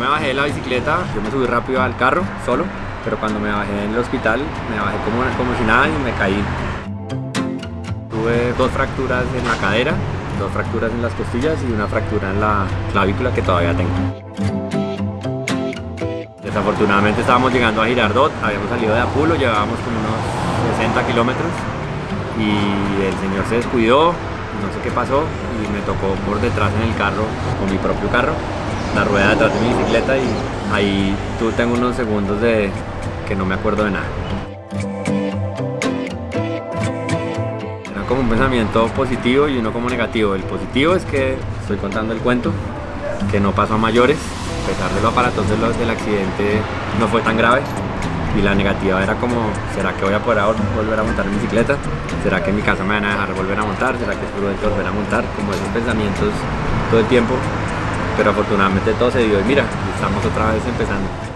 me bajé de la bicicleta, yo me subí rápido al carro, solo, pero cuando me bajé en el hospital, me bajé como, como si nada y me caí. Tuve dos fracturas en la cadera, dos fracturas en las costillas y una fractura en la clavícula que todavía tengo. Desafortunadamente estábamos llegando a Girardot, habíamos salido de Apulo, llevábamos como unos 60 kilómetros y el señor se descuidó, no sé qué pasó y me tocó por detrás en el carro, con mi propio carro, la rueda detrás de mi bicicleta y ahí tú tengo unos segundos de que no me acuerdo de nada. Era como un pensamiento positivo y uno como negativo. El positivo es que estoy contando el cuento, que no pasó a mayores, a pesar de lo aparatoso del accidente no fue tan grave y la negativa era como, ¿será que voy a poder volver a montar en bicicleta? ¿Será que en mi casa me van a dejar volver a montar? ¿Será que es prudente volver a montar? Como esos pensamientos todo el tiempo, pero afortunadamente todo se dio y mira, estamos otra vez empezando.